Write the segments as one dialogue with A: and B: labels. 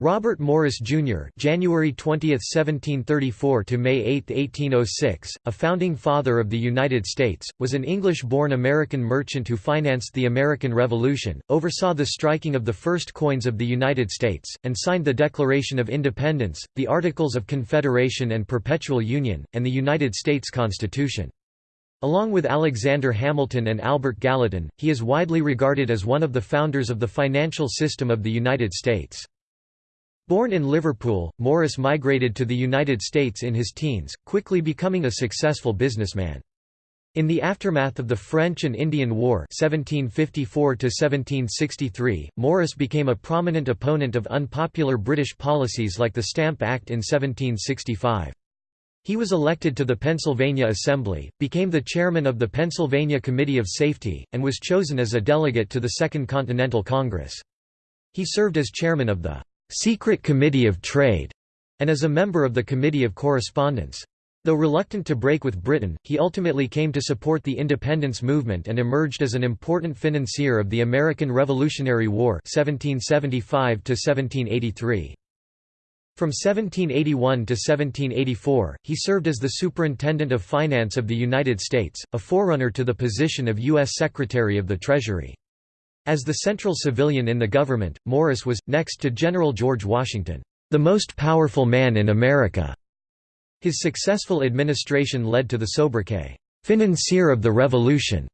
A: Robert Morris Jr. (January 20, 1734 to May 8, 1806), a founding father of the United States, was an English-born American merchant who financed the American Revolution, oversaw the striking of the first coins of the United States, and signed the Declaration of Independence, the Articles of Confederation and Perpetual Union, and the United States Constitution. Along with Alexander Hamilton and Albert Gallatin, he is widely regarded as one of the founders of the financial system of the United States. Born in Liverpool, Morris migrated to the United States in his teens, quickly becoming a successful businessman. In the aftermath of the French and Indian War 1754 Morris became a prominent opponent of unpopular British policies like the Stamp Act in 1765. He was elected to the Pennsylvania Assembly, became the chairman of the Pennsylvania Committee of Safety, and was chosen as a delegate to the Second Continental Congress. He served as chairman of the Secret Committee of Trade, and as a member of the Committee of Correspondence. Though reluctant to break with Britain, he ultimately came to support the independence movement and emerged as an important financier of the American Revolutionary War 1775 -1783. From 1781 to 1784, he served as the Superintendent of Finance of the United States, a forerunner to the position of U.S. Secretary of the Treasury. As the central civilian in the government, Morris was, next to General George Washington, the most powerful man in America. His successful administration led to the sobriquet, financier of the Revolution.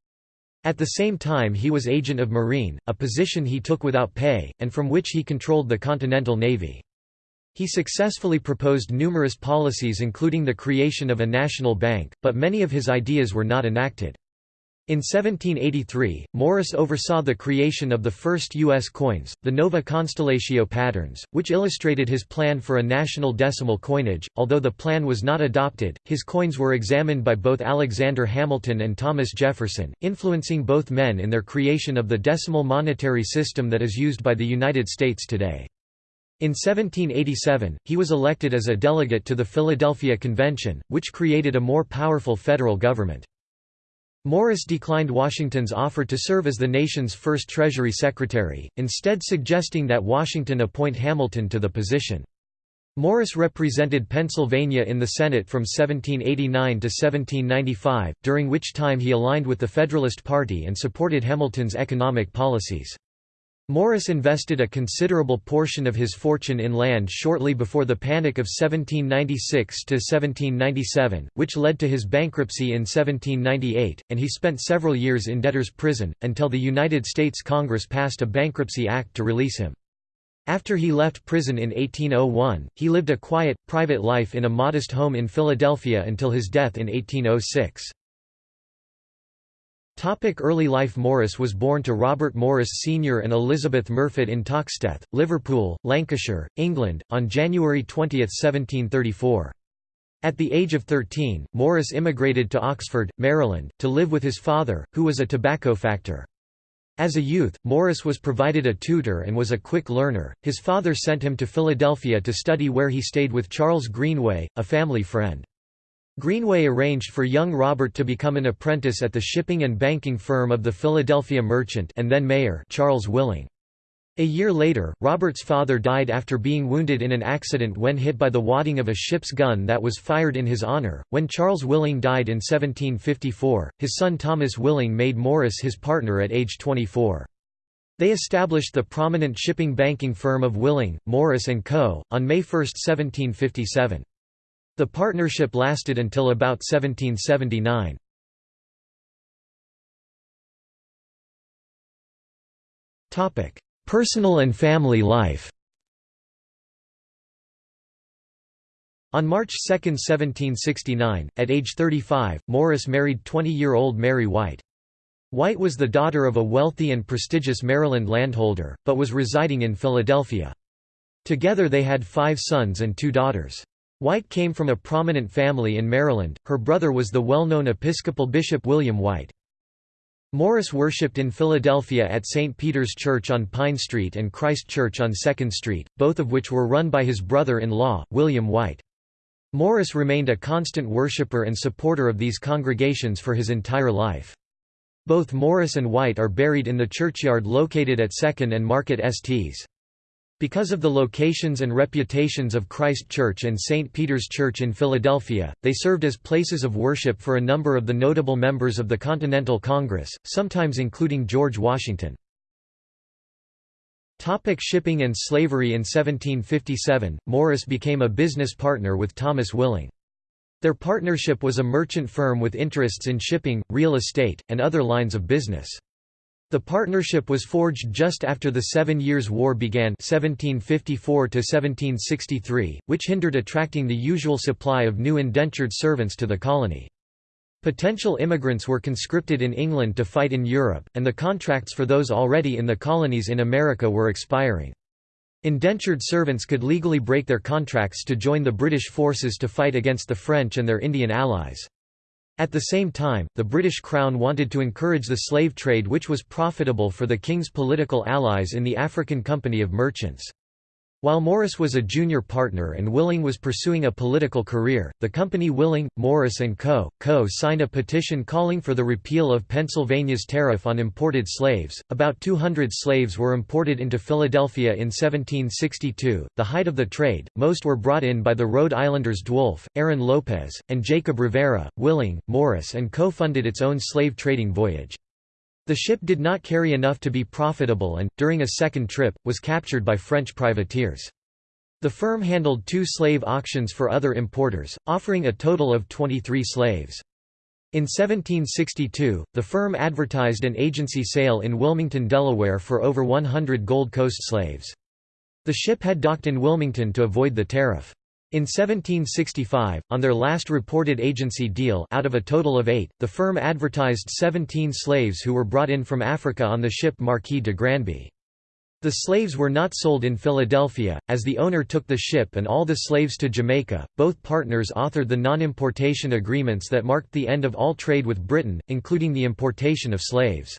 A: At the same time he was agent of marine, a position he took without pay, and from which he controlled the Continental Navy. He successfully proposed numerous policies including the creation of a national bank, but many of his ideas were not enacted. In 1783, Morris oversaw the creation of the first U.S. coins, the Nova Constellatio patterns, which illustrated his plan for a national decimal coinage. Although the plan was not adopted, his coins were examined by both Alexander Hamilton and Thomas Jefferson, influencing both men in their creation of the decimal monetary system that is used by the United States today. In 1787, he was elected as a delegate to the Philadelphia Convention, which created a more powerful federal government. Morris declined Washington's offer to serve as the nation's first Treasury Secretary, instead suggesting that Washington appoint Hamilton to the position. Morris represented Pennsylvania in the Senate from 1789 to 1795, during which time he aligned with the Federalist Party and supported Hamilton's economic policies. Morris invested a considerable portion of his fortune in land shortly before the Panic of 1796–1797, which led to his bankruptcy in 1798, and he spent several years in debtor's prison, until the United States Congress passed a Bankruptcy Act to release him. After he left prison in 1801, he lived a quiet, private life in a modest home in Philadelphia until his death in 1806. Topic early life Morris was born to Robert Morris Sr. and Elizabeth Murfitt in Toxteth, Liverpool, Lancashire, England, on January 20, 1734. At the age of 13, Morris immigrated to Oxford, Maryland, to live with his father, who was a tobacco factor. As a youth, Morris was provided a tutor and was a quick learner. His father sent him to Philadelphia to study where he stayed with Charles Greenway, a family friend. Greenway arranged for young Robert to become an apprentice at the shipping and banking firm of the Philadelphia merchant and then mayor Charles Willing. A year later, Robert's father died after being wounded in an accident when hit by the wadding of a ship's gun that was fired in his honor. When Charles Willing died in 1754, his son Thomas Willing made Morris his partner at age 24. They established the prominent shipping banking firm of Willing, Morris & Co., on May 1, 1757. The partnership lasted until about 1779. Personal and family life On March 2, 1769, at age 35, Morris married 20-year-old Mary White. White was the daughter of a wealthy and prestigious Maryland landholder, but was residing in Philadelphia. Together they had five sons and two daughters. White came from a prominent family in Maryland, her brother was the well-known Episcopal Bishop William White. Morris worshipped in Philadelphia at St. Peter's Church on Pine Street and Christ Church on 2nd Street, both of which were run by his brother-in-law, William White. Morris remained a constant worshipper and supporter of these congregations for his entire life. Both Morris and White are buried in the churchyard located at 2nd and Market Sts. Because of the locations and reputations of Christ Church and St. Peter's Church in Philadelphia, they served as places of worship for a number of the notable members of the Continental Congress, sometimes including George Washington. Topic shipping and slavery In 1757, Morris became a business partner with Thomas Willing. Their partnership was a merchant firm with interests in shipping, real estate, and other lines of business. The partnership was forged just after the Seven Years' War began 1754 which hindered attracting the usual supply of new indentured servants to the colony. Potential immigrants were conscripted in England to fight in Europe, and the contracts for those already in the colonies in America were expiring. Indentured servants could legally break their contracts to join the British forces to fight against the French and their Indian allies. At the same time, the British Crown wanted to encourage the slave trade which was profitable for the King's political allies in the African Company of Merchants. While Morris was a junior partner and Willing was pursuing a political career, the company Willing, Morris & Co. Co. signed a petition calling for the repeal of Pennsylvania's tariff on imported slaves. About 200 slaves were imported into Philadelphia in 1762, the height of the trade. Most were brought in by the Rhode Islanders DeWolf, Aaron Lopez, and Jacob Rivera. Willing, Morris & Co. funded its own slave trading voyage. The ship did not carry enough to be profitable and, during a second trip, was captured by French privateers. The firm handled two slave auctions for other importers, offering a total of 23 slaves. In 1762, the firm advertised an agency sale in Wilmington, Delaware for over 100 Gold Coast slaves. The ship had docked in Wilmington to avoid the tariff. In 1765, on their last reported agency deal out of a total of eight, the firm advertised 17 slaves who were brought in from Africa on the ship Marquis de Granby. The slaves were not sold in Philadelphia, as the owner took the ship and all the slaves to Jamaica. Both partners authored the non-importation agreements that marked the end of all trade with Britain, including the importation of slaves.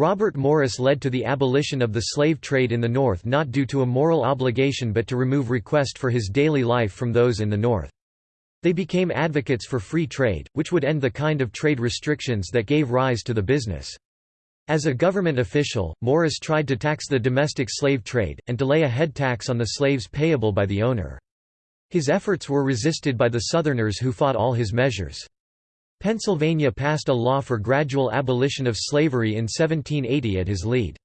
A: Robert Morris led to the abolition of the slave trade in the North not due to a moral obligation but to remove request for his daily life from those in the North. They became advocates for free trade, which would end the kind of trade restrictions that gave rise to the business. As a government official, Morris tried to tax the domestic slave trade, and to lay a head tax on the slaves payable by the owner. His efforts were resisted by the Southerners who fought all his measures. Pennsylvania passed a law for gradual abolition of slavery in 1780 at his lead.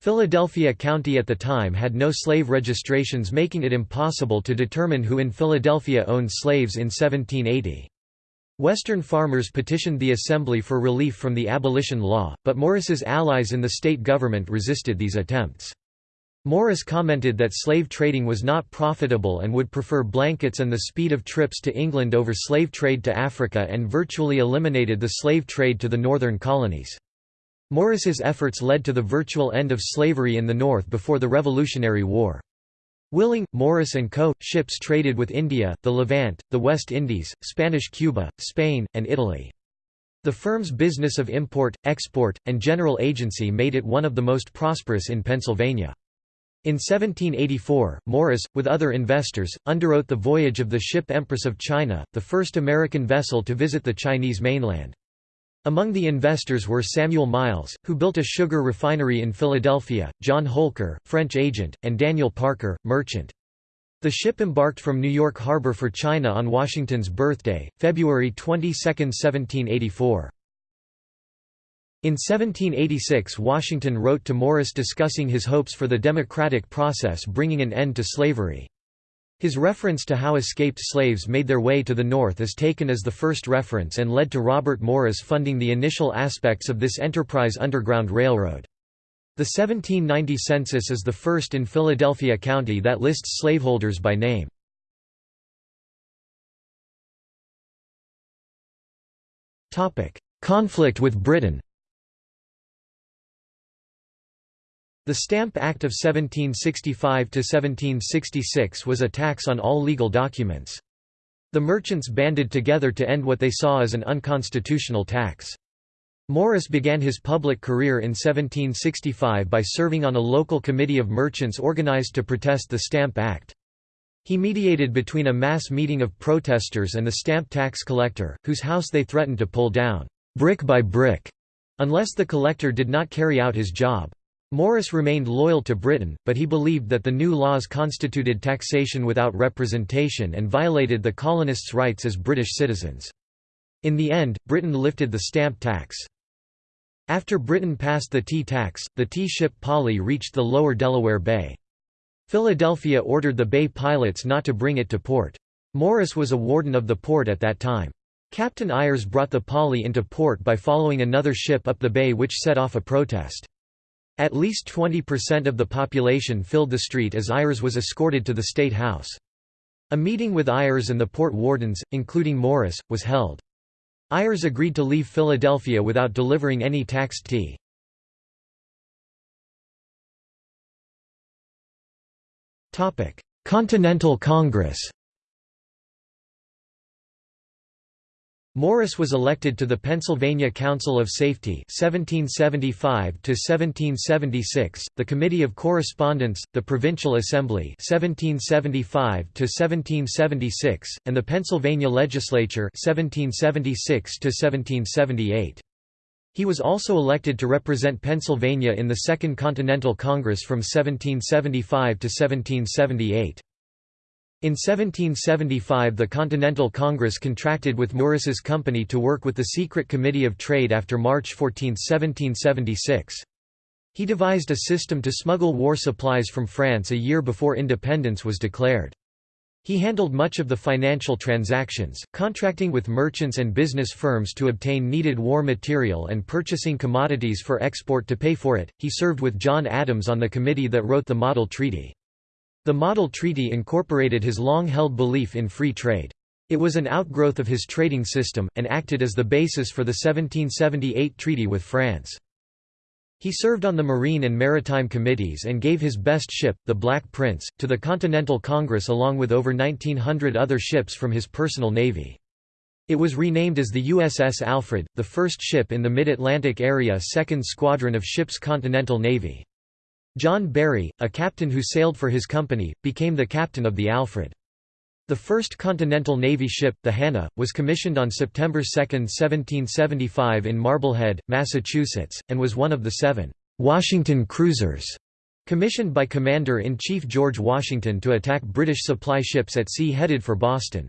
A: Philadelphia County at the time had no slave registrations making it impossible to determine who in Philadelphia owned slaves in 1780. Western farmers petitioned the Assembly for relief from the abolition law, but Morris's allies in the state government resisted these attempts. Morris commented that slave trading was not profitable and would prefer blankets and the speed of trips to England over slave trade to Africa and virtually eliminated the slave trade to the northern colonies. Morris's efforts led to the virtual end of slavery in the North before the Revolutionary War. Willing, Morris & Co. ships traded with India, the Levant, the West Indies, Spanish Cuba, Spain, and Italy. The firm's business of import, export, and general agency made it one of the most prosperous in Pennsylvania. In 1784, Morris, with other investors, underwrote the voyage of the ship Empress of China, the first American vessel to visit the Chinese mainland. Among the investors were Samuel Miles, who built a sugar refinery in Philadelphia, John Holker, French agent, and Daniel Parker, merchant. The ship embarked from New York Harbor for China on Washington's birthday, February 22, 1784. In 1786 Washington wrote to Morris discussing his hopes for the democratic process bringing an end to slavery. His reference to how escaped slaves made their way to the North is taken as the first reference and led to Robert Morris funding the initial aspects of this enterprise Underground Railroad. The 1790 census is the first in Philadelphia County that lists slaveholders by name. Conflict with Britain The Stamp Act of 1765–1766 was a tax on all legal documents. The merchants banded together to end what they saw as an unconstitutional tax. Morris began his public career in 1765 by serving on a local committee of merchants organized to protest the Stamp Act. He mediated between a mass meeting of protesters and the stamp tax collector, whose house they threatened to pull down, brick by brick, unless the collector did not carry out his job. Morris remained loyal to Britain, but he believed that the new laws constituted taxation without representation and violated the colonists' rights as British citizens. In the end, Britain lifted the stamp tax. After Britain passed the tea tax, the tea ship Polly reached the lower Delaware Bay. Philadelphia ordered the bay pilots not to bring it to port. Morris was a warden of the port at that time. Captain Ayers brought the Polly into port by following another ship up the bay which set off a protest. At least 20% of the population filled the street as Ayers was escorted to the State House. A meeting with Ayers and the port wardens, including Morris, was held. Ayers agreed to leave Philadelphia without delivering any taxed tea. Continental Congress Morris was elected to the Pennsylvania Council of Safety 1775 1776, the Committee of Correspondence, the Provincial Assembly 1775 1776, and the Pennsylvania Legislature 1776 1778. He was also elected to represent Pennsylvania in the Second Continental Congress from 1775 to 1778. In 1775 the Continental Congress contracted with Morris's company to work with the Secret Committee of Trade after March 14, 1776. He devised a system to smuggle war supplies from France a year before independence was declared. He handled much of the financial transactions, contracting with merchants and business firms to obtain needed war material and purchasing commodities for export to pay for it. He served with John Adams on the committee that wrote the Model Treaty. The Model Treaty incorporated his long-held belief in free trade. It was an outgrowth of his trading system, and acted as the basis for the 1778 treaty with France. He served on the Marine and Maritime Committees and gave his best ship, the Black Prince, to the Continental Congress along with over 1900 other ships from his personal navy. It was renamed as the USS Alfred, the first ship in the Mid-Atlantic Area 2nd Squadron of Ships Continental Navy. John Barry, a captain who sailed for his company, became the captain of the Alfred. The first Continental Navy ship, the Hannah, was commissioned on September 2, 1775 in Marblehead, Massachusetts, and was one of the seven «Washington cruisers» commissioned by Commander-in-Chief George Washington to attack British supply ships at sea headed for Boston.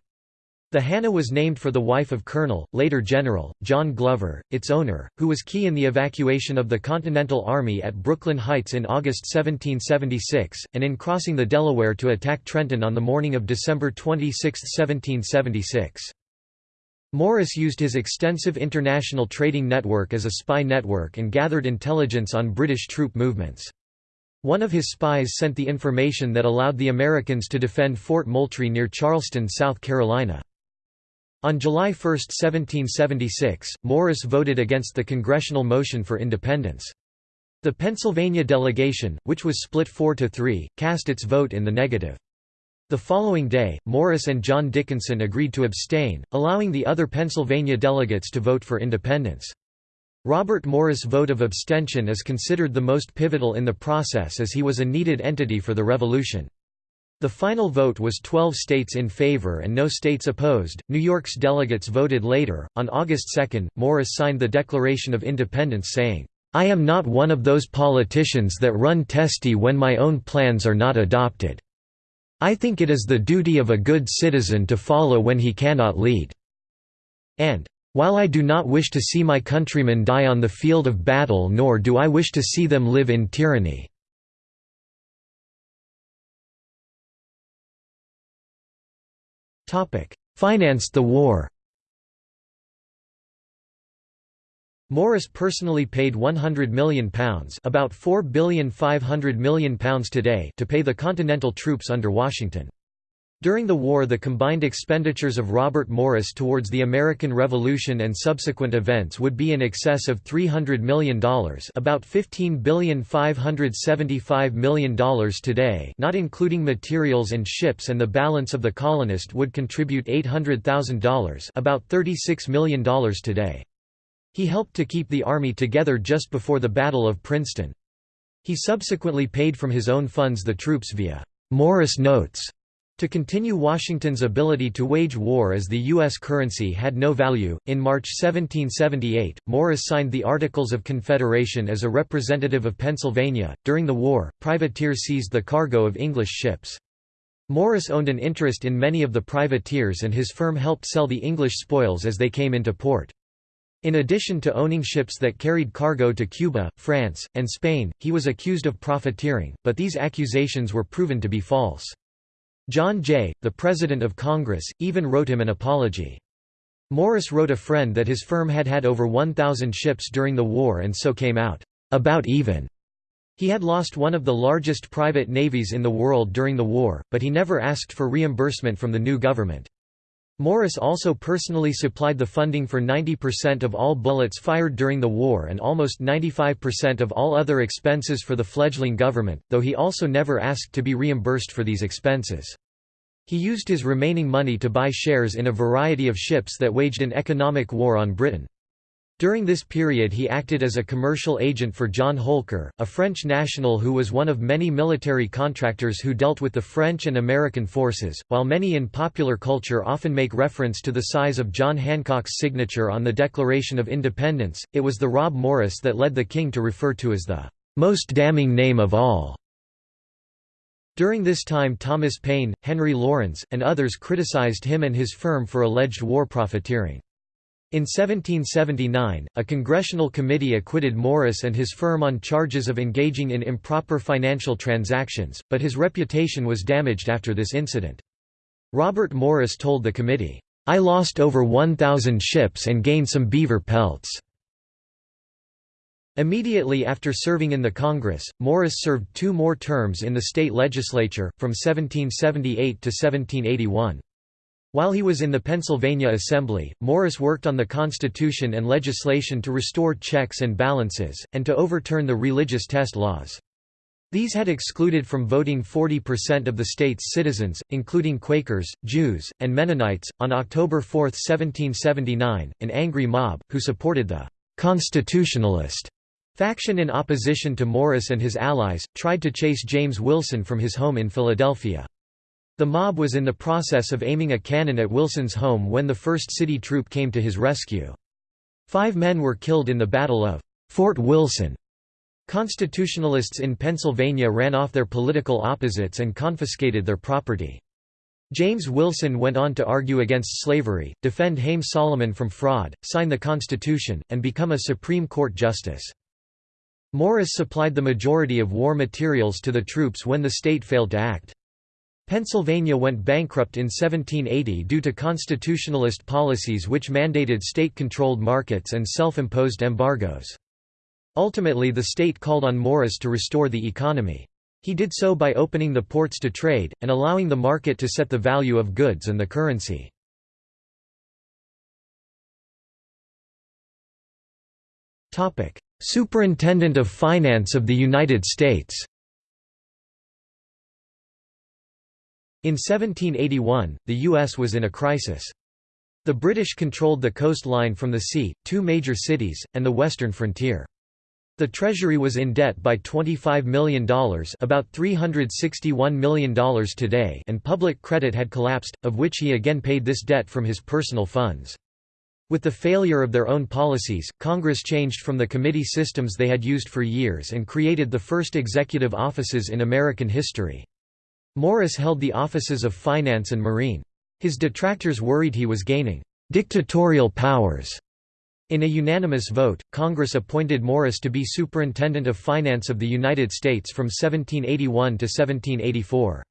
A: The Hannah was named for the wife of Colonel, later General, John Glover, its owner, who was key in the evacuation of the Continental Army at Brooklyn Heights in August 1776, and in crossing the Delaware to attack Trenton on the morning of December 26, 1776. Morris used his extensive international trading network as a spy network and gathered intelligence on British troop movements. One of his spies sent the information that allowed the Americans to defend Fort Moultrie near Charleston, South Carolina. On July 1, 1776, Morris voted against the congressional motion for independence. The Pennsylvania delegation, which was split 4 to 3, cast its vote in the negative. The following day, Morris and John Dickinson agreed to abstain, allowing the other Pennsylvania delegates to vote for independence. Robert Morris' vote of abstention is considered the most pivotal in the process as he was a needed entity for the revolution. The final vote was 12 states in favor and no states opposed. New York's delegates voted later. On August 2, Morris signed the Declaration of Independence saying, I am not one of those politicians that run testy when my own plans are not adopted. I think it is the duty of a good citizen to follow when he cannot lead. And, while I do not wish to see my countrymen die on the field of battle nor do I wish to see them live in tyranny. Financed the war Morris personally paid £100 million about £4,500 million today to pay the Continental troops under Washington. During the war the combined expenditures of Robert Morris towards the American Revolution and subsequent events would be in excess of $300 million about $15,575 million today not including materials and ships and the balance of the colonist would contribute $800,000 about $36 million today. He helped to keep the army together just before the Battle of Princeton. He subsequently paid from his own funds the troops via Morris Notes To continue Washington's ability to wage war as the U.S. currency had no value, in March 1778, Morris signed the Articles of Confederation as a representative of Pennsylvania. During the war, privateers seized the cargo of English ships. Morris owned an interest in many of the privateers and his firm helped sell the English spoils as they came into port. In addition to owning ships that carried cargo to Cuba, France, and Spain, he was accused of profiteering, but these accusations were proven to be false. John Jay, the President of Congress, even wrote him an apology. Morris wrote a friend that his firm had had over 1,000 ships during the war and so came out, "...about even." He had lost one of the largest private navies in the world during the war, but he never asked for reimbursement from the new government. Morris also personally supplied the funding for 90% of all bullets fired during the war and almost 95% of all other expenses for the fledgling government, though he also never asked to be reimbursed for these expenses. He used his remaining money to buy shares in a variety of ships that waged an economic war on Britain. During this period he acted as a commercial agent for John Holker, a French national who was one of many military contractors who dealt with the French and American forces. While many in popular culture often make reference to the size of John Hancock's signature on the Declaration of Independence, it was the Rob Morris that led the king to refer to as the most damning name of all. During this time Thomas Paine, Henry Laurens, and others criticized him and his firm for alleged war profiteering. In 1779, a congressional committee acquitted Morris and his firm on charges of engaging in improper financial transactions, but his reputation was damaged after this incident. Robert Morris told the committee, "'I lost over 1,000 ships and gained some beaver pelts." Immediately after serving in the Congress, Morris served two more terms in the state legislature, from 1778 to 1781. While he was in the Pennsylvania Assembly, Morris worked on the Constitution and legislation to restore checks and balances, and to overturn the religious test laws. These had excluded from voting 40% of the state's citizens, including Quakers, Jews, and Mennonites. On October 4, 1779, an angry mob, who supported the Constitutionalist faction in opposition to Morris and his allies, tried to chase James Wilson from his home in Philadelphia. The mob was in the process of aiming a cannon at Wilson's home when the 1st City Troop came to his rescue. Five men were killed in the Battle of Fort Wilson. Constitutionalists in Pennsylvania ran off their political opposites and confiscated their property. James Wilson went on to argue against slavery, defend Haym Salomon from fraud, sign the Constitution, and become a Supreme Court justice. Morris supplied the majority of war materials to the troops when the state failed to act. Pennsylvania went bankrupt in 1780 due to constitutionalist policies which mandated state-controlled markets and self-imposed embargoes. Ultimately the state called on Morris to restore the economy. He did so by opening the ports to trade, and allowing the market to set the value of goods and the currency. Superintendent of Finance of the United States In 1781, the U.S. was in a crisis. The British controlled the coastline from the sea, two major cities, and the western frontier. The Treasury was in debt by $25 million about $361 million today and public credit had collapsed, of which he again paid this debt from his personal funds. With the failure of their own policies, Congress changed from the committee systems they had used for years and created the first executive offices in American history. Morris held the offices of finance and marine. His detractors worried he was gaining dictatorial powers. In a unanimous vote, Congress appointed Morris to be Superintendent of Finance of the United States from 1781 to 1784.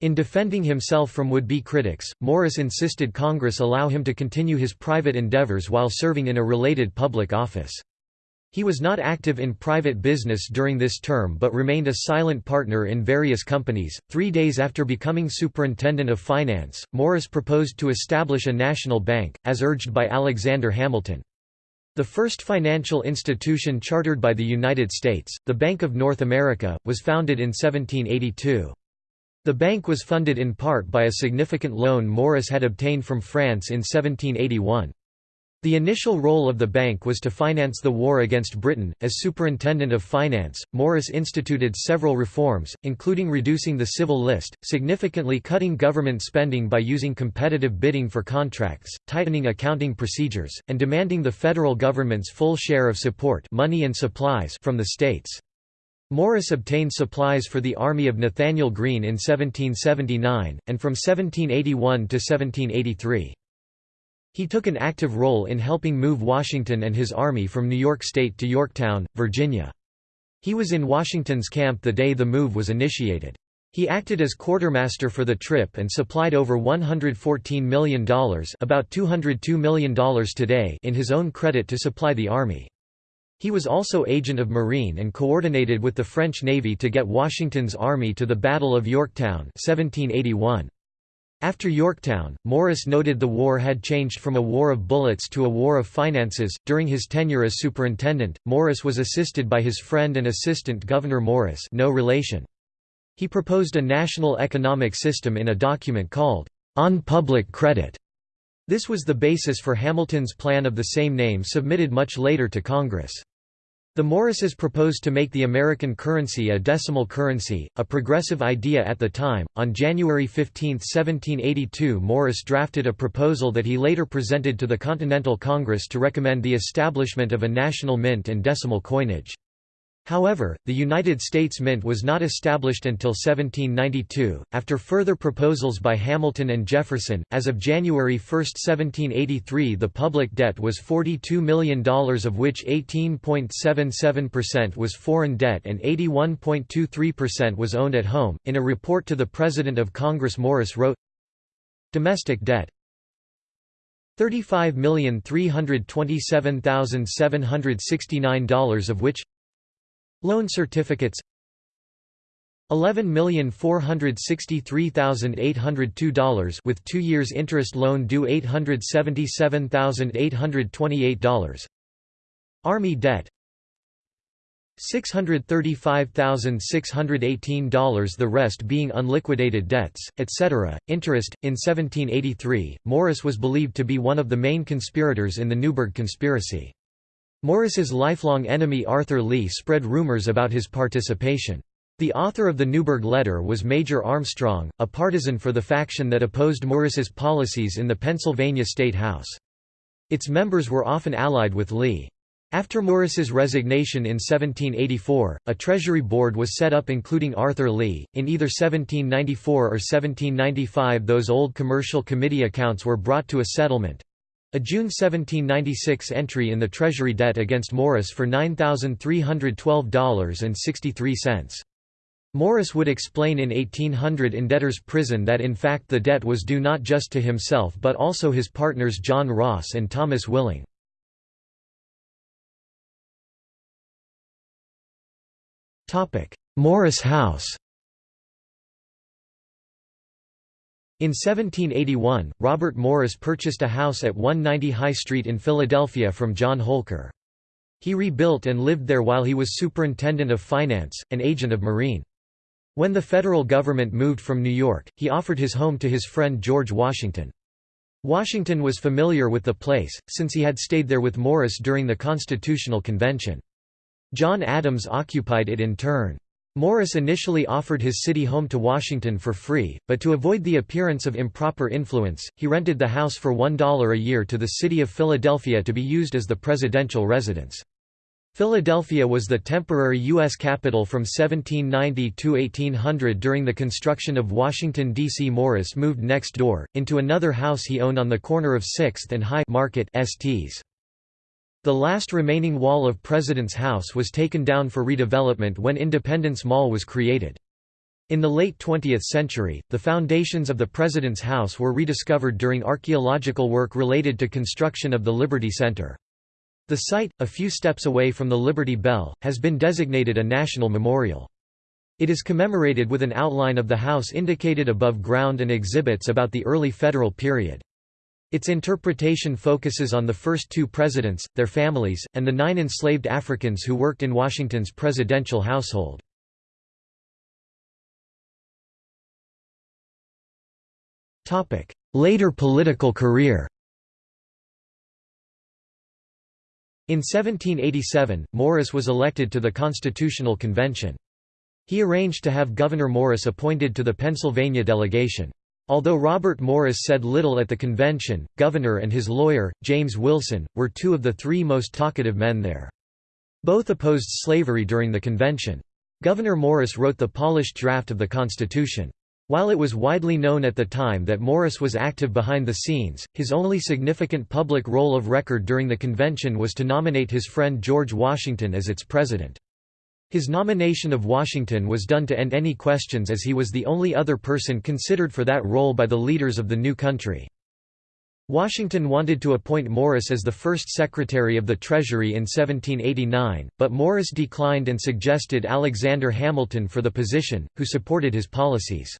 A: In defending himself from would-be critics, Morris insisted Congress allow him to continue his private endeavors while serving in a related public office. He was not active in private business during this term but remained a silent partner in various companies. Three days after becoming Superintendent of Finance, Morris proposed to establish a national bank, as urged by Alexander Hamilton. The first financial institution chartered by the United States, the Bank of North America, was founded in 1782. The bank was funded in part by a significant loan Morris had obtained from France in 1781. The initial role of the bank was to finance the war against Britain. As Superintendent of Finance, Morris instituted several reforms, including reducing the civil list, significantly cutting government spending by using competitive bidding for contracts, tightening accounting procedures, and demanding the federal government's full share of support money and supplies from the states. Morris obtained supplies for the army of Nathanael Greene in 1779, and from 1781 to 1783. He took an active role in helping move Washington and his army from New York State to Yorktown, Virginia. He was in Washington's camp the day the move was initiated. He acted as quartermaster for the trip and supplied over $114 million about $202 million today in his own credit to supply the army. He was also agent of Marine and coordinated with the French Navy to get Washington's army to the Battle of Yorktown 1781. After Yorktown, Morris noted the war had changed from a war of bullets to a war of finances. During his tenure as superintendent, Morris was assisted by his friend and assistant Gouverneur Morris, no relation. He proposed a national economic system in a document called On Public Credit. This was the basis for Hamilton's plan of the same name submitted much later to Congress. The Morrises proposed to make the American currency a decimal currency, a progressive idea at the time. On January 15, 1782, Morris drafted a proposal that he later presented to the Continental Congress to recommend the establishment of a national mint and decimal coinage. However, the United States Mint was not established until 1792, after further proposals by Hamilton and Jefferson. As of January 1, 1783, the public debt was $42 million, of which 18.77% was foreign debt and 81.23% was owned at home. In a report to the President of Congress, Morris wrote Domestic debt $35,327,769 of which Loan certificates $11,463,802 with 2 years interest loan due $877,828 Army debt $635,618 the rest being unliquidated debts, etc. Interest. In 1783, Morris was believed to be one of the main conspirators in the Newburgh conspiracy. Morris's lifelong enemy Arthur Lee spread rumors about his participation. The author of the Newburgh Letter was Major Armstrong, a partisan for the faction that opposed Morris's policies in the Pennsylvania State House. Its members were often allied with Lee. After Morris's resignation in 1784, a Treasury Board was set up including Arthur Lee. In either 1794 or 1795, those old commercial committee accounts were brought to a settlement. A June 1796 entry in the Treasury debt against Morris for $9,312.63. Morris would explain in 1800 in debtor's prison that in fact the debt was due not just to himself but also his partners John Ross and Thomas Willing. Morris House In 1781, Robert Morris purchased a house at 190 High Street in Philadelphia from John Holker. He rebuilt and lived there while he was superintendent of finance, and agent of marine. When the federal government moved from New York, he offered his home to his friend George Washington. Washington was familiar with the place, since he had stayed there with Morris during the Constitutional Convention. John Adams occupied it in turn. Morris initially offered his city home to Washington for free, but to avoid the appearance of improper influence, he rented the house for $1 a year to the city of Philadelphia to be used as the presidential residence. Philadelphia was the temporary U.S. capital from 1790 to 1800 during the construction of Washington, D.C. Morris moved next door, into another house he owned on the corner of 6th and High Market STs. The last remaining wall of President's House was taken down for redevelopment when Independence Mall was created. In the late 20th century, the foundations of the President's House were rediscovered during archaeological work related to construction of the Liberty Center. The site, a few steps away from the Liberty Bell, has been designated a national memorial. It is commemorated with an outline of the house indicated above ground and exhibits about the early federal period. Its interpretation focuses on the first two presidents, their families, and the nine enslaved Africans who worked in Washington's presidential household. Later political career In 1787, Morris was elected to the Constitutional Convention. He arranged to have Gouverneur Morris appointed to the Pennsylvania delegation. Although Robert Morris said little at the convention, Gouverneur and his lawyer, James Wilson, were two of the three most talkative men there. Both opposed slavery during the convention. Gouverneur Morris wrote the polished draft of the Constitution. While it was widely known at the time that Morris was active behind the scenes, his only significant public role of record during the convention was to nominate his friend George Washington as its president. His nomination of Washington was done to end any questions as he was the only other person considered for that role by the leaders of the new country. Washington wanted to appoint Morris as the first Secretary of the Treasury in 1789, but Morris declined and suggested Alexander Hamilton for the position, who supported his policies.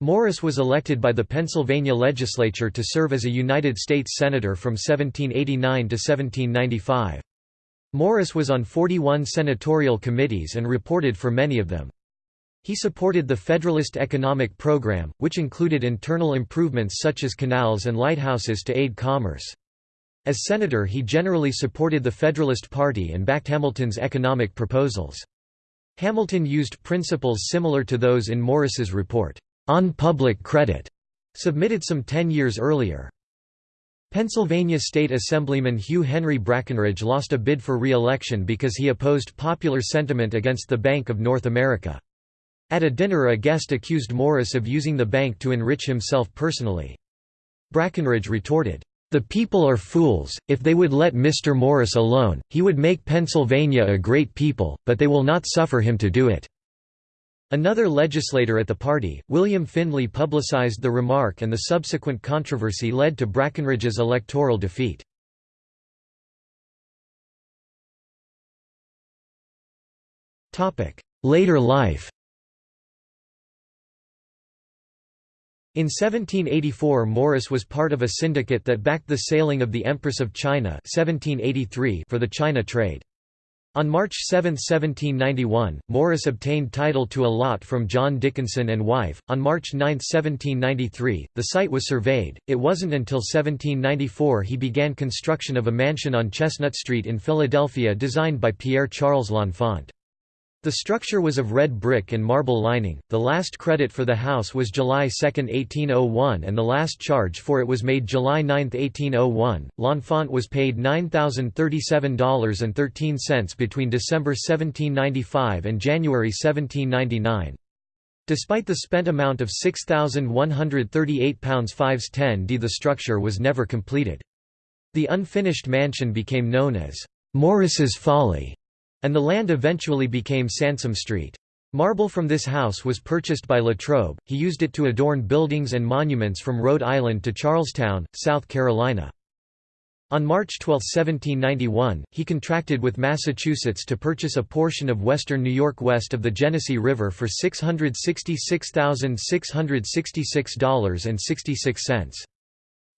A: Morris was elected by the Pennsylvania legislature to serve as a United States Senator from 1789 to 1795. Morris was on 41 senatorial committees and reported for many of them. He supported the Federalist Economic Program, which included internal improvements such as canals and lighthouses to aid commerce. As senator he generally supported the Federalist Party and backed Hamilton's economic proposals. Hamilton used principles similar to those in Morris's report, "'On Public Credit' submitted some ten years earlier. Pennsylvania State Assemblyman Hugh Henry Brackenridge lost a bid for re-election because he opposed popular sentiment against the Bank of North America. At a dinner a guest accused Morris of using the bank to enrich himself personally. Brackenridge retorted, "'The people are fools, if they would let Mr. Morris alone, he would make Pennsylvania a great people, but they will not suffer him to do it.' Another legislator at the party, William Findley publicized the remark and the subsequent controversy led to Brackenridge's electoral defeat. Later life In 1784 Morris was part of a syndicate that backed the sailing of the Empress of China 1783 for the China trade. On March 7, 1791, Morris obtained title to a lot from John Dickinson and wife. On March 9, 1793, the site was surveyed. It wasn't until 1794 he began construction of a mansion on Chestnut Street in Philadelphia designed by Pierre Charles L'Enfant. The structure was of red brick and marble lining. The last credit for the house was July 2, 1801, and the last charge for it was made July 9, 1801. L'Enfant was paid $9,037.13 between December 1795 and January 1799. Despite the spent amount of £6,138 fives 10d the structure was never completed. The unfinished mansion became known as Morris's Folly and the land eventually became Sansom Street. Marble from this house was purchased by Latrobe, he used it to adorn buildings and monuments from Rhode Island to Charlestown, South Carolina. On March 12, 1791, he contracted with Massachusetts to purchase a portion of western New York west of the Genesee River for $666,666.66.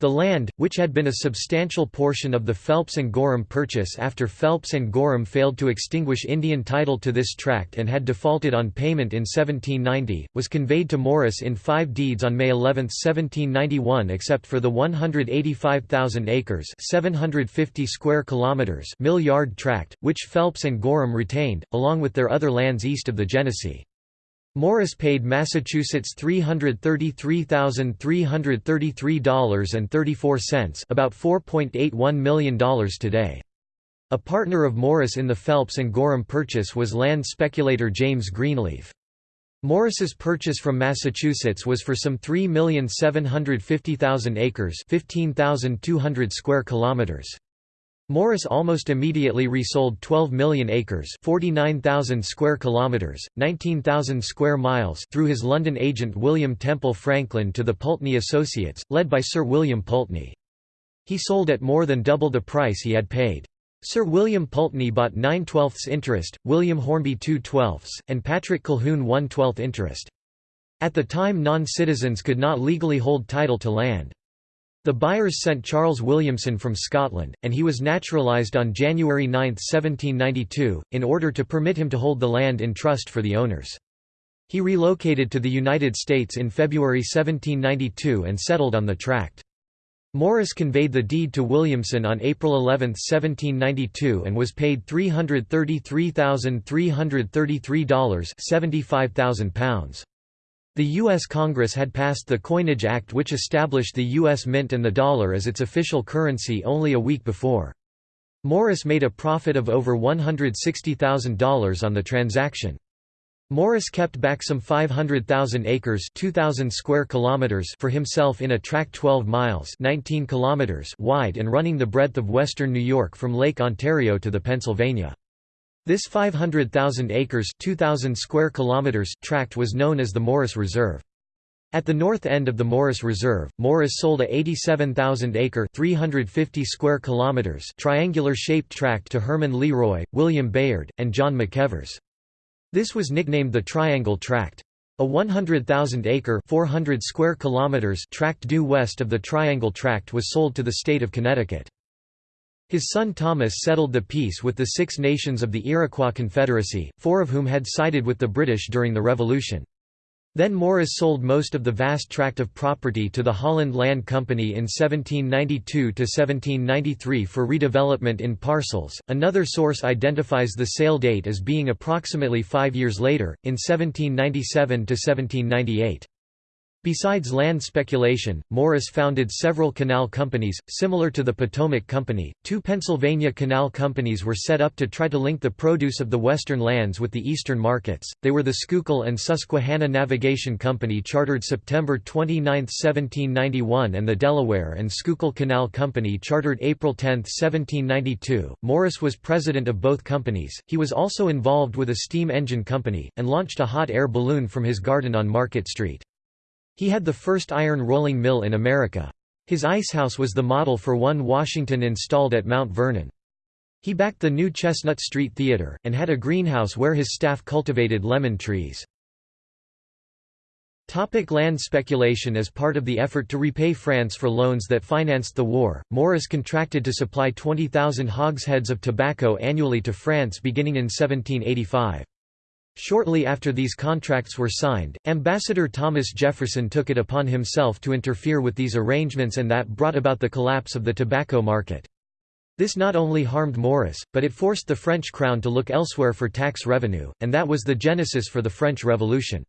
A: The land, which had been a substantial portion of the Phelps and Gorham Purchase after Phelps and Gorham failed to extinguish Indian title to this tract and had defaulted on payment in 1790, was conveyed to Morris in five deeds on May 11, 1791 except for the 185,000 acres 750 square kilometers mill yard tract, which Phelps and Gorham retained, along with their other lands east of the Genesee. Morris paid Massachusetts $333,333.34 about $4.81 million today. A partner of Morris in the Phelps and Gorham purchase was land speculator James Greenleaf. Morris's purchase from Massachusetts was for some 3,750,000 acres 15,200 square kilometers. Morris almost immediately resold 12 million acres 49,000 square kilometres, 19,000 square miles through his London agent William Temple Franklin to the Pulteney Associates, led by Sir William Pulteney. He sold at more than double the price he had paid. Sir William Pulteney bought 9 twelfths interest, William Hornby 2 twelfths, and Patrick Colquhoun 1 twelfth interest. At the time non-citizens could not legally hold title to land. The buyers sent Charles Williamson from Scotland, and he was naturalised on January 9, 1792, in order to permit him to hold the land in trust for the owners. He relocated to the United States in February 1792 and settled on the tract. Morris conveyed the deed to Williamson on April 11, 1792 and was paid $333,333 £75,000. The U.S. Congress had passed the Coinage Act which established the U.S. Mint and the dollar as its official currency only a week before. Morris made a profit of over $160,000 on the transaction. Morris kept back some 500,000 acres 2,000 square kilometers for himself in a tract 12 miles 19 kilometers wide and running the breadth of western New York from Lake Ontario to the Pennsylvania. This 500,000 acres 2,000 square kilometers tract was known as the Morris Reserve. At the north end of the Morris Reserve, Morris sold a 87,000-acre (350 square kilometers) triangular-shaped tract to Herman Leroy, William Bayard, and John McEvers. This was nicknamed the Triangle Tract. A 100,000-acre (400 square kilometers) tract due west of the Triangle Tract was sold to the state of Connecticut. His son Thomas settled the peace with the Six Nations of the Iroquois Confederacy, four of whom had sided with the British during the Revolution. Then Morris sold most of the vast tract of property to the Holland Land Company in 1792–1793 for redevelopment in parcels. Another source identifies the sale date as being approximately five years later, in 1797–1798. Besides land speculation, Morris founded several canal companies, similar to the Potomac Company. Two Pennsylvania canal companies were set up to try to link the produce of the western lands with the eastern markets. They were the Schuylkill and Susquehanna Navigation Company, chartered September 29, 1791, and the Delaware and Schuylkill Canal Company, chartered April 10, 1792. Morris was president of both companies. He was also involved with a steam engine company, and launched a hot air balloon from his garden on Market Street. He had the first iron rolling mill in America. His icehouse was the model for one Washington installed at Mount Vernon. He backed the new Chestnut Street Theater, and had a greenhouse where his staff cultivated lemon trees. Topic land speculation As part of the effort to repay France for loans that financed the war, Morris contracted to supply 20,000 hogsheads of tobacco annually to France beginning in 1785. Shortly after these contracts were signed, Ambassador Thomas Jefferson took it upon himself to interfere with these arrangements and that brought about the collapse of the tobacco market. This not only harmed Morris, but it forced the French crown to look elsewhere for tax revenue, and that was the genesis for the French Revolution.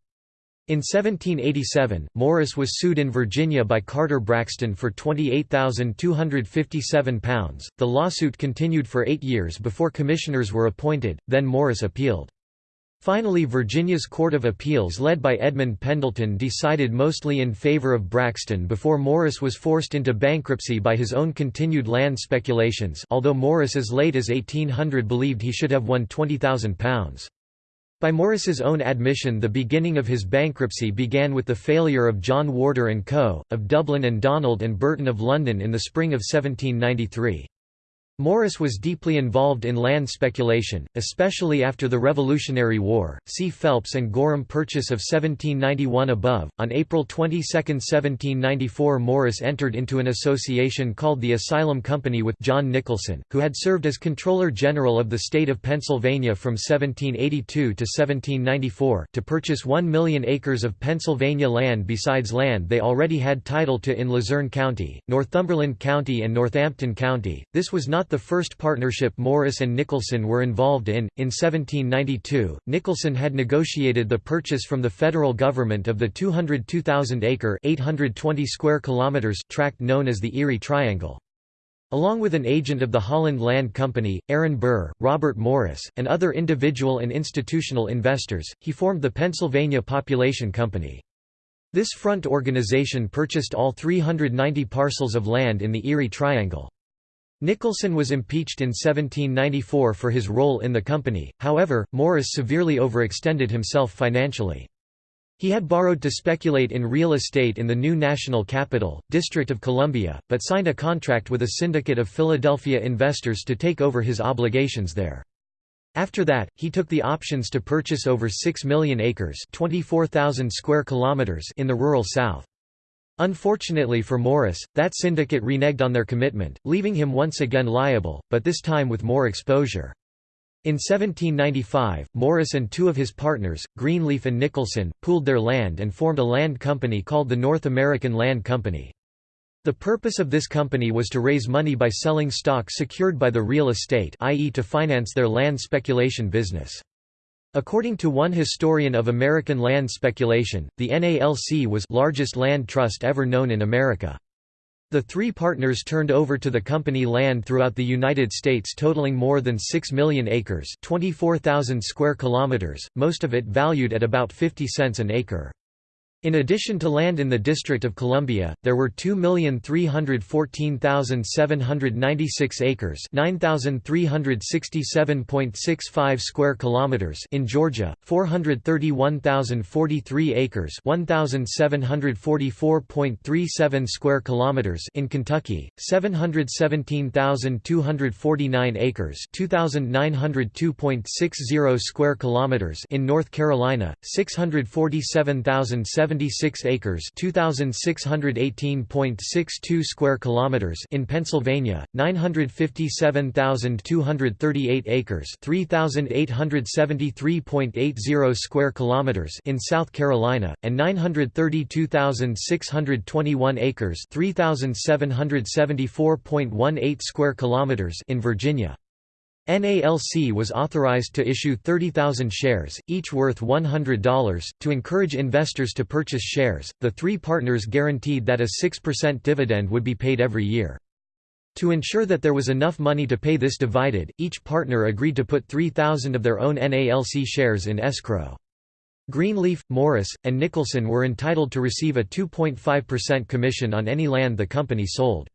A: In 1787, Morris was sued in Virginia by Carter Braxton for £28,257. The lawsuit continued for eight years before commissioners were appointed, then Morris appealed. Finally Virginia's Court of Appeals led by Edmund Pendleton decided mostly in favor of Braxton before Morris was forced into bankruptcy by his own continued land speculations although Morris as late as 1800 believed he should have won £20,000. By Morris's own admission the beginning of his bankruptcy began with the failure of John Warder & Co., of Dublin and Donald and Burton of London in the spring of 1793. Morris was deeply involved in land speculation, especially after the Revolutionary War. See Phelps and Gorham Purchase of 1791 above. On April 22, 1794, Morris entered into an association called the Asylum Company with John Nicholson, who had served as Controller General of the state of Pennsylvania from 1782 to 1794, to purchase 1 million acres of Pennsylvania land besides land they already had title to in Luzerne County, Northumberland County, and Northampton County. This was not not the first partnership Morris and Nicholson were involved in. In 1792, Nicholson had negotiated the purchase from the federal government of the 202,000-acre (820 square kilometers) tract known as the Erie Triangle. Along with an agent of the Holland Land Company, Aaron Burr, Robert Morris, and other individual and institutional investors, he formed the Pennsylvania Population Company. This front organization purchased all 390 parcels of land in the Erie Triangle. Nicholson was impeached in 1794 for his role in the company, however, Morris severely overextended himself financially. He had borrowed to speculate in real estate in the new national capital, District of Columbia, but signed a contract with a syndicate of Philadelphia investors to take over his obligations there. After that, he took the options to purchase over 6 million acres 24,000 square kilometers in the rural South. Unfortunately for Morris, that syndicate reneged on their commitment, leaving him once again liable, but this time with more exposure. In 1795, Morris and two of his partners, Greenleaf and Nicholson, pooled their land and formed a land company called the North American Land Company. The purpose of this company was to raise money by selling stock secured by the real estate i.e. to finance their land speculation business. According to one historian of American land speculation, the NALC was largest land trust ever known in America. The three partners turned over to the company land throughout the United States totaling more than 6 million acres 24,000 square kilometers, most of it valued at about 50 cents an acre. In addition to land in the District of Columbia, there were 2,314,796 acres, 9,367.65 square kilometers in Georgia, 431,043 acres, 1,744.37 square kilometers in Kentucky, 717,249 acres, 2,902.60 square kilometers in North Carolina, 647,007 76 acres, 2618.62 square kilometers in Pennsylvania, 957,238 acres, 3873.80 square kilometers in South Carolina, and 932,621 acres, 3774.18 square kilometers in Virginia. NALC was authorized to issue 30,000 shares, each worth $100, to encourage investors to purchase shares. The three partners guaranteed that a 6% dividend would be paid every year. To ensure that there was enough money to pay this divided, each partner agreed to put 3,000 of their own NALC shares in escrow. Greenleaf, Morris, and Nicholson were entitled to receive a 2.5% commission on any land the company sold.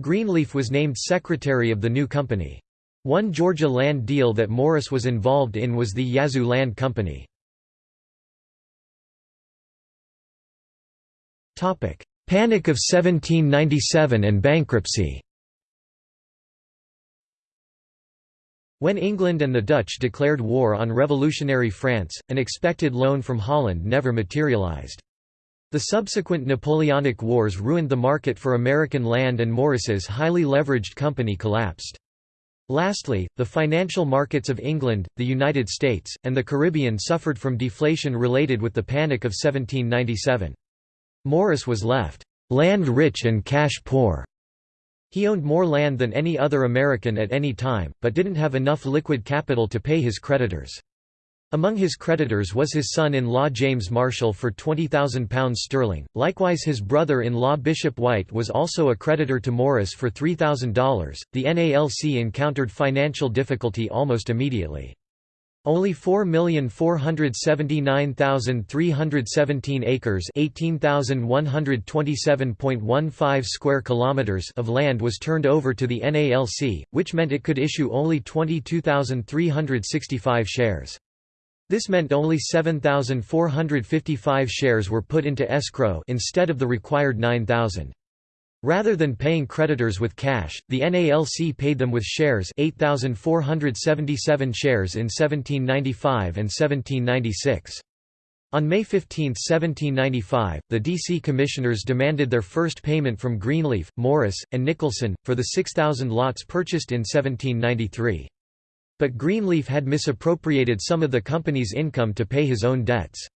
A: Greenleaf was named secretary of the new company. One Georgia land deal that Morris was involved in was the Yazoo Land Company. Panic of 1797 and bankruptcy When England and the Dutch declared war on revolutionary France, an expected loan from Holland never materialized. The subsequent Napoleonic Wars ruined the market for American land and Morris's highly leveraged company collapsed. Lastly, the financial markets of England, the United States, and the Caribbean suffered from deflation related with the Panic of 1797. Morris was left, "...land-rich and cash-poor." He owned more land than any other American at any time, but didn't have enough liquid capital to pay his creditors. Among his creditors was his son-in-law James Marshall for £20,000 sterling, likewise his brother-in-law Bishop White was also a creditor to Morris for $3,000. The NALC encountered financial difficulty almost immediately. Only 4,479,317 acres (18,127.15 square kilometers) of land was turned over to the NALC, which meant it could issue only 22,365 shares. This meant only 7,455 shares were put into escrow instead of the required 9,000. Rather than paying creditors with cash, the NALC paid them with shares 8,477 shares in 1795 and 1796. On May 15, 1795, the D.C. Commissioners demanded their first payment from Greenleaf, Morris, and Nicholson, for the 6,000 lots purchased in 1793. But Greenleaf had misappropriated some of the company's income to pay his own debts.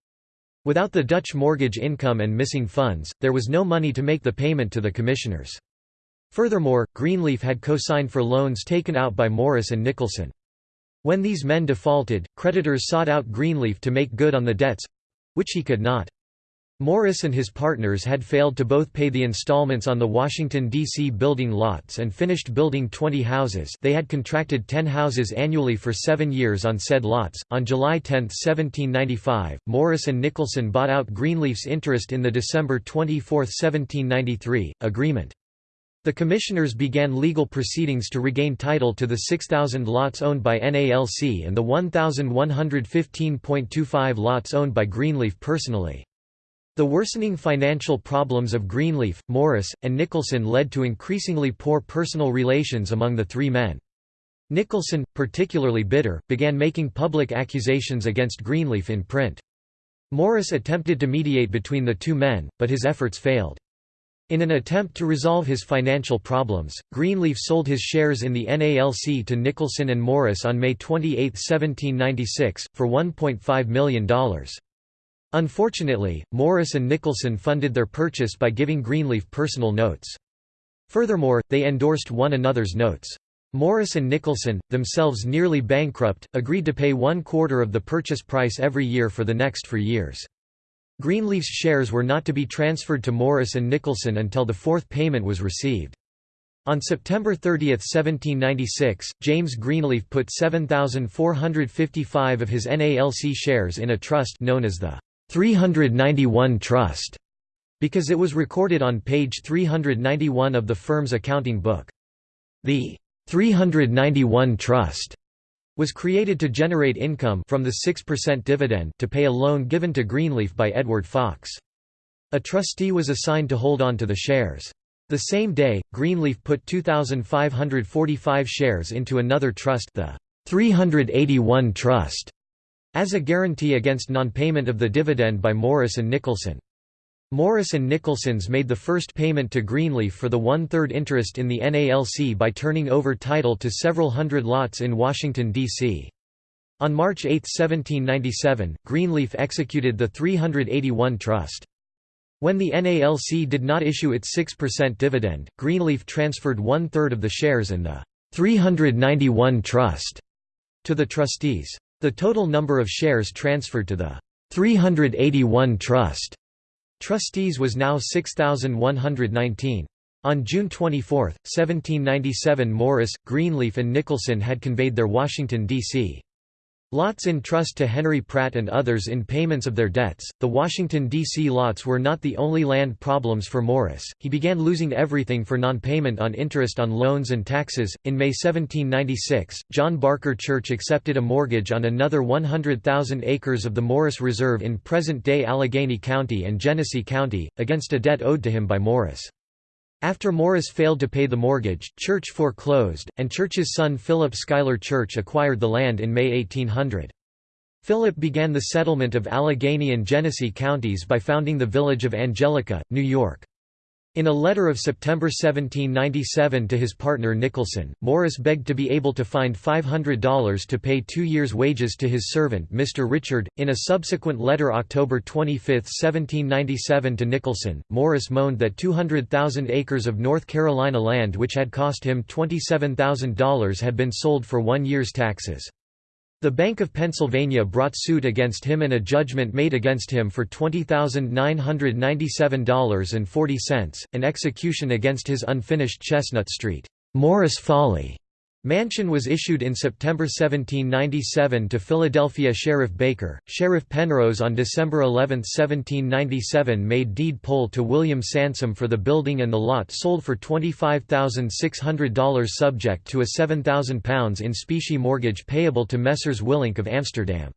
A: Without the Dutch mortgage income and missing funds, there was no money to make the payment to the commissioners. Furthermore, Greenleaf had co-signed for loans taken out by Morris and Nicholson. When these men defaulted, creditors sought out Greenleaf to make good on the debts—which he could not. Morris and his partners had failed to both pay the installments on the Washington, D.C. building lots and finished building 20 houses they had contracted 10 houses annually for seven years on said lots. On July 10, 1795, Morris and Nicholson bought out Greenleaf's interest in the December 24, 1793, agreement. The commissioners began legal proceedings to regain title to the 6,000 lots owned by NALC and the 1,115.25 lots owned by Greenleaf personally. The worsening financial problems of Greenleaf, Morris, and Nicholson led to increasingly poor personal relations among the three men. Nicholson, particularly bitter, began making public accusations against Greenleaf in print. Morris attempted to mediate between the two men, but his efforts failed. In an attempt to resolve his financial problems, Greenleaf sold his shares in the NALC to Nicholson and Morris on May 28, 1796, for $1.5 million. Unfortunately, Morris and Nicholson funded their purchase by giving Greenleaf personal notes. Furthermore, they endorsed one another's notes. Morris and Nicholson, themselves nearly bankrupt, agreed to pay one quarter of the purchase price every year for the next four years. Greenleaf's shares were not to be transferred to Morris and Nicholson until the fourth payment was received. On September 30, 1796, James Greenleaf put 7,455 of his NALC shares in a trust known as the 391 Trust, because it was recorded on page 391 of the firm's accounting book. The 391 Trust was created to generate income from the 6% dividend to pay a loan given to Greenleaf by Edward Fox. A trustee was assigned to hold on to the shares. The same day, Greenleaf put 2,545 shares into another trust the 381 Trust, as a guarantee against non-payment of the dividend by Morris and Nicholson. Morris and Nicholson's made the first payment to Greenleaf for the one-third interest in the NALC by turning over title to several hundred lots in Washington, D.C. On March 8, 1797, Greenleaf executed the 381 Trust. When the NALC did not issue its 6% dividend, Greenleaf transferred one-third of the shares in the 391 Trust to the trustees. The total number of shares transferred to the 381 Trust Trustees was now 6,119. On June 24, 1797 Morris, Greenleaf and Nicholson had conveyed their Washington, D.C. Lots in trust to Henry Pratt and others in payments of their debts. The Washington, D.C. lots were not the only land problems for Morris. He began losing everything for non payment on interest on loans and taxes. In May 1796, John Barker Church accepted a mortgage on another 100,000 acres of the Morris Reserve in present day Allegheny County and Genesee County, against a debt owed to him by Morris. After Morris failed to pay the mortgage, Church foreclosed, and Church's son Philip Schuyler Church acquired the land in May 1800. Philip began the settlement of Allegheny and Genesee counties by founding the village of Angelica, New York. In a letter of September 1797 to his partner Nicholson, Morris begged to be able to find $500 to pay two years' wages to his servant Mr. Richard. In a subsequent letter October 25, 1797 to Nicholson, Morris moaned that 200,000 acres of North Carolina land which had cost him $27,000 had been sold for one year's taxes. The Bank of Pennsylvania brought suit against him and a judgment made against him for $20,997.40, an execution against his unfinished Chestnut Street, Morris Folly Mansion was issued in September 1797 to Philadelphia Sheriff Baker. Sheriff Penrose on December 11, 1797 made deed poll to William Sansom for the building and the lot sold for $25,600 subject to a £7,000 in specie mortgage payable to Messrs. Willink of Amsterdam.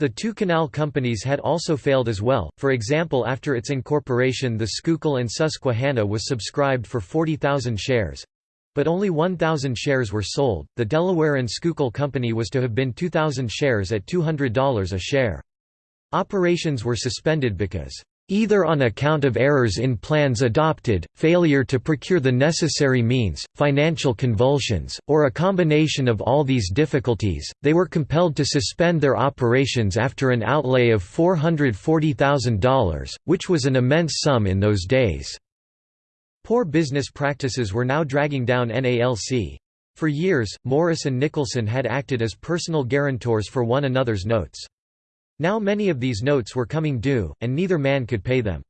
A: The two canal companies had also failed as well, for example after its incorporation the Schuylkill and Susquehanna was subscribed for 40,000 shares, but only 1,000 shares were sold. The Delaware and Schuylkill Company was to have been 2,000 shares at $200 a share. Operations were suspended because either on account of errors in plans adopted, failure to procure the necessary means, financial convulsions, or a combination of all these difficulties, they were compelled to suspend their operations after an outlay of $440,000, which was an immense sum in those days. Poor business practices were now dragging down NALC. For years, Morris and Nicholson had acted as personal guarantors for one another's notes. Now many of these notes were coming due, and neither man could pay them.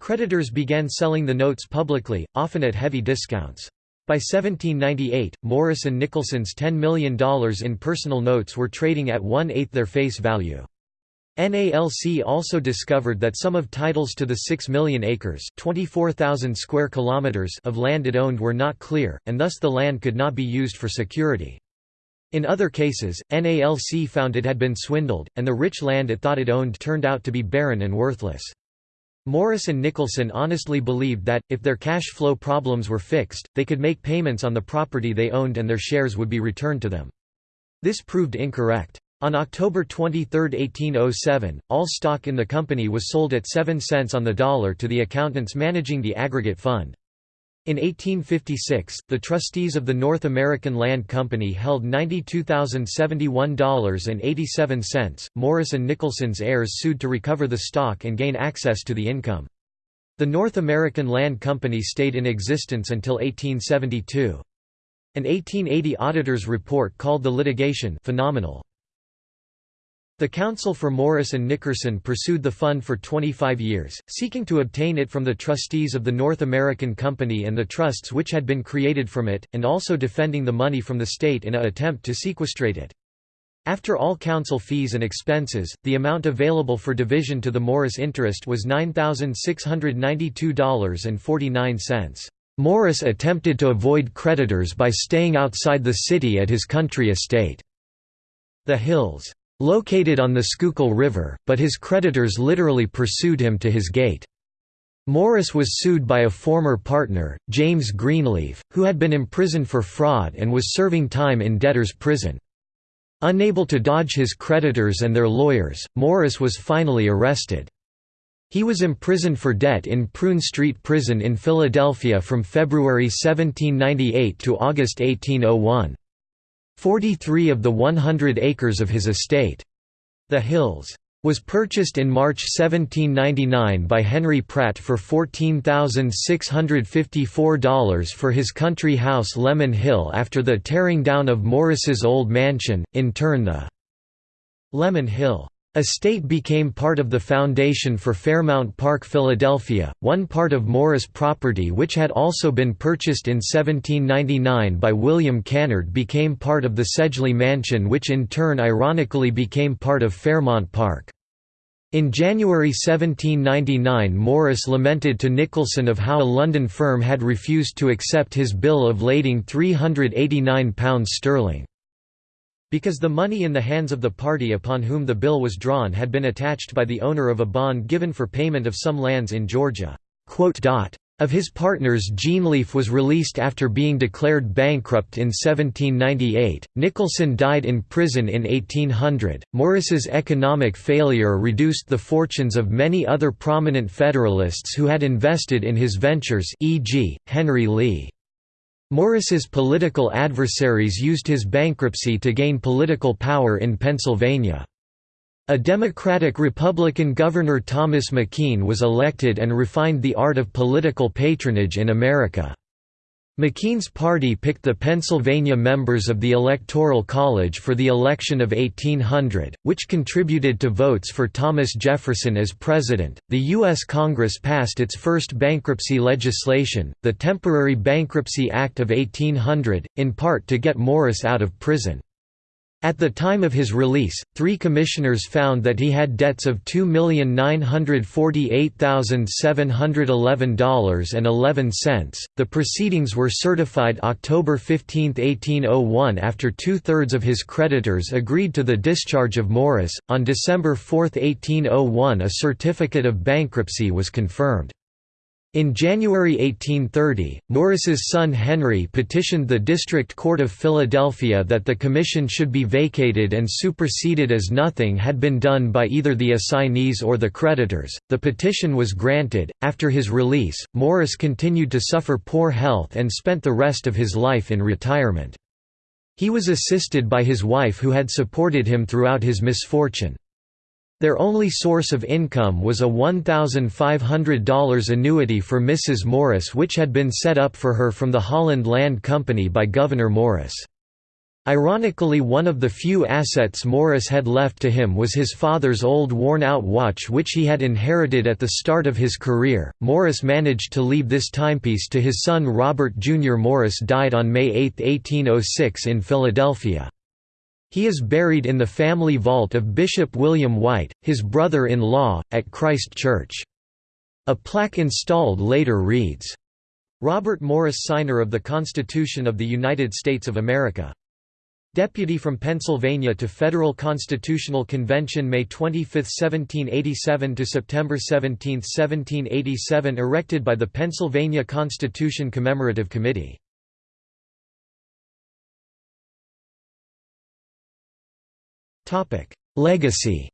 A: Creditors began selling the notes publicly, often at heavy discounts. By 1798, Morris and Nicholson's $10 million in personal notes were trading at one-eighth their face value. NALC also discovered that some of titles to the 6 million acres 24,000 square kilometers of land it owned were not clear, and thus the land could not be used for security. In other cases, NALC found it had been swindled, and the rich land it thought it owned turned out to be barren and worthless. Morris and Nicholson honestly believed that, if their cash flow problems were fixed, they could make payments on the property they owned and their shares would be returned to them. This proved incorrect. On October 23, 1807, all stock in the company was sold at 7 cents on the dollar to the accountants managing the aggregate fund. In 1856, the trustees of the North American Land Company held $92,071.87. Morris and Nicholson's heirs sued to recover the stock and gain access to the income. The North American Land Company stayed in existence until 1872. An 1880 auditor's report called the litigation phenomenal. The Counsel for Morris and Nicholson pursued the fund for 25 years, seeking to obtain it from the trustees of the North American Company and the trusts which had been created from it, and also defending the money from the state in a attempt to sequestrate it. After all counsel fees and expenses, the amount available for division to the Morris interest was $9,692.49. Morris attempted to avoid creditors by staying outside the city at his country estate. The Hills located on the Schuylkill River, but his creditors literally pursued him to his gate. Morris was sued by a former partner, James Greenleaf, who had been imprisoned for fraud and was serving time in debtor's prison. Unable to dodge his creditors and their lawyers, Morris was finally arrested. He was imprisoned for debt in Prune Street Prison in Philadelphia from February 1798 to August 1801. 43 of the 100 acres of his estate, the Hills, was purchased in March 1799 by Henry Pratt for $14,654 for his country house Lemon Hill after the tearing down of Morris's old mansion, in turn the Lemon Hill A estate became part of the foundation for Fairmount Park Philadelphia, one part of Morris property which had also been purchased in 1799 by William Cannard became part of the Sedgley Mansion which in turn ironically became part of Fairmount Park. In January 1799 Morris lamented to Nicholson of how a London firm had refused to accept his bill of lading £389 sterling. Because the money in the hands of the party upon whom the bill was drawn had been attached by the owner of a bond given for payment of some lands in Georgia. Of his partners Greenleaf was released after being declared bankrupt in 1798. Nicholson died in prison in 1800. Morris's economic failure reduced the fortunes of many other prominent Federalists who had invested in his ventures e.g., Henry Lee. Morris's political adversaries used his bankruptcy to gain political power in Pennsylvania. A Democratic-Republican Governor Thomas McKean was elected and refined the art of political patronage in America. McKean's party picked the Pennsylvania members of the Electoral College for the election of 1800, which contributed to votes for Thomas Jefferson as president. The U.S. Congress passed its first bankruptcy legislation, the Temporary Bankruptcy Act of 1800, in part to get Morris out of prison. At the time of his release, three commissioners found that he had debts of $2,948,711.11. The proceedings were certified October 15, 1801 after two thirds of his creditors agreed to the discharge of Morris. On December 4, 1801, a certificate of bankruptcy was confirmed. In January 1830, Morris's son Henry petitioned the District Court of Philadelphia that the commission should be vacated and superseded as nothing had been done by either the assignees or the creditors. The petition was granted. After his release, Morris continued to suffer poor health and spent the rest of his life in retirement. He was assisted by his wife who had supported him throughout his misfortune. Their only source of income was a $1,500 annuity for Mrs. Morris which had been set up for her from the Holland Land Company by Gouverneur Morris. Ironically one of the few assets Morris had left to him was his father's old worn-out watch which he had inherited at the start of his career. Morris managed to leave this timepiece to his son Robert Jr. Morris died on May 8, 1806 in Philadelphia. He is buried in the family vault of Bishop William White, his brother-in-law, at Christ Church. A plaque installed later reads, Robert Morris Signer of the Constitution of the United States of America. Deputy from Pennsylvania to Federal Constitutional Convention May 25, 1787 to September 17, 1787 erected by the Pennsylvania Constitution Commemorative Committee. Legacy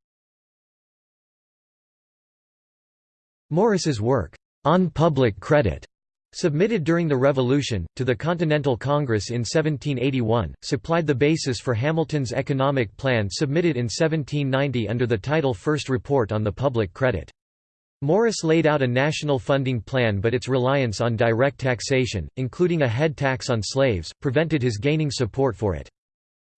A: Morris's work, "'On Public Credit' submitted during the Revolution, to the Continental Congress in 1781, supplied the basis for Hamilton's economic plan submitted in 1790 under the title First Report on the Public Credit. Morris laid out a national funding plan but its reliance on direct taxation, including a head tax on slaves, prevented his gaining support for it.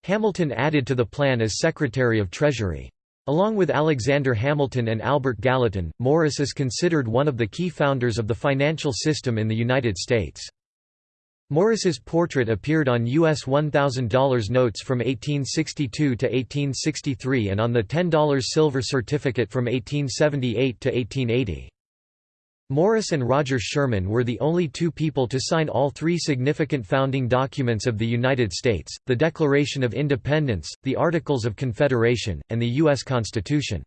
A: Hamilton added to the plan as Secretary of Treasury. Along with Alexander Hamilton and Albert Gallatin, Morris is considered one of the key founders of the financial system in the United States. Morris's portrait appeared on U.S. $1,000 notes from 1862 to 1863 and on the $10 silver certificate from 1878 to 1880. Morris and Roger Sherman were the only two people to sign all three significant founding documents of the United States, the Declaration of Independence, the Articles of Confederation, and the U.S. Constitution.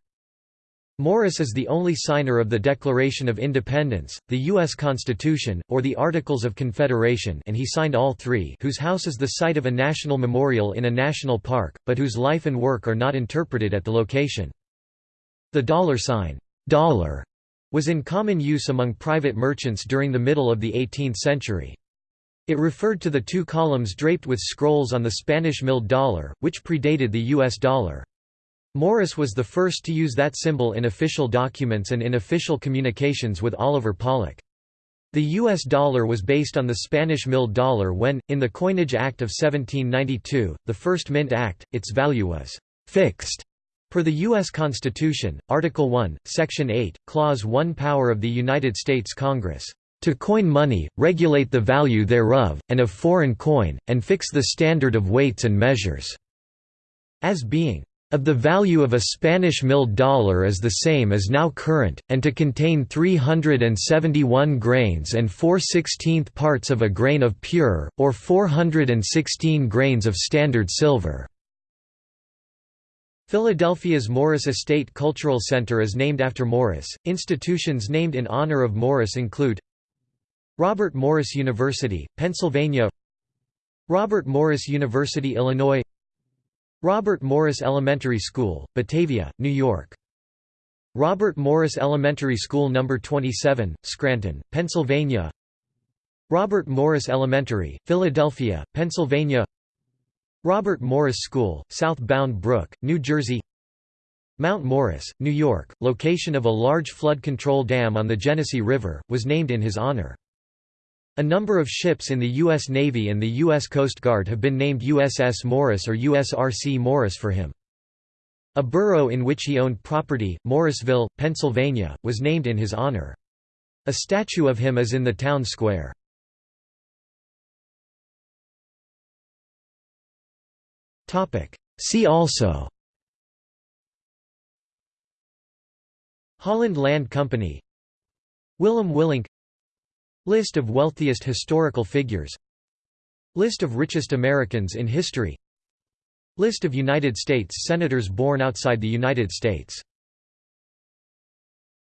A: Morris is the only signer of the Declaration of Independence, the U.S. Constitution, or the Articles of Confederation and he signed all three whose house is the site of a national memorial in a national park, but whose life and work are not interpreted at the location. The dollar sign, dollar was in common use among private merchants during the middle of the 18th century. It referred to the two columns draped with scrolls on the Spanish milled dollar, which predated the U.S. dollar. Morris was the first to use that symbol in official documents and in official communications with Oliver Pollock. The U.S. dollar was based on the Spanish milled dollar when, in the Coinage Act of 1792, the first Mint Act, its value was «fixed» Per the U.S. Constitution, Article 1, Section 8, Clause 1 Power of the United States Congress, "...to coin money, regulate the value thereof, and of foreign coin, and fix the standard of weights and measures." As being of the value of a Spanish milled dollar as the same as now current, and to contain 371 grains and 4 16th parts of a grain of pure, or 416 grains of standard silver. Philadelphia's Morris Estate Cultural Center is named after Morris. Institutions named in honor of Morris include Robert Morris University, Pennsylvania, Robert Morris University, Illinois, Robert Morris Elementary School, Batavia, New York. Robert Morris Elementary School No. 27, Scranton, Pennsylvania Robert Morris Elementary, Philadelphia, Pennsylvania Robert Morris School, South Bound Brook, New Jersey Mount Morris, New York, location of a large flood control dam on the Genesee River, was named in his honor. A number of ships in the U.S. Navy and the U.S. Coast Guard have been named USS Morris or USRC Morris for him. A borough in which he owned property, Morrisville, Pennsylvania, was named in his honor. A statue of him is in the town square. See also. Holland Land Company. Willem Willink. List of wealthiest historical figures. List of richest Americans in history. List of United States Senators born outside the United States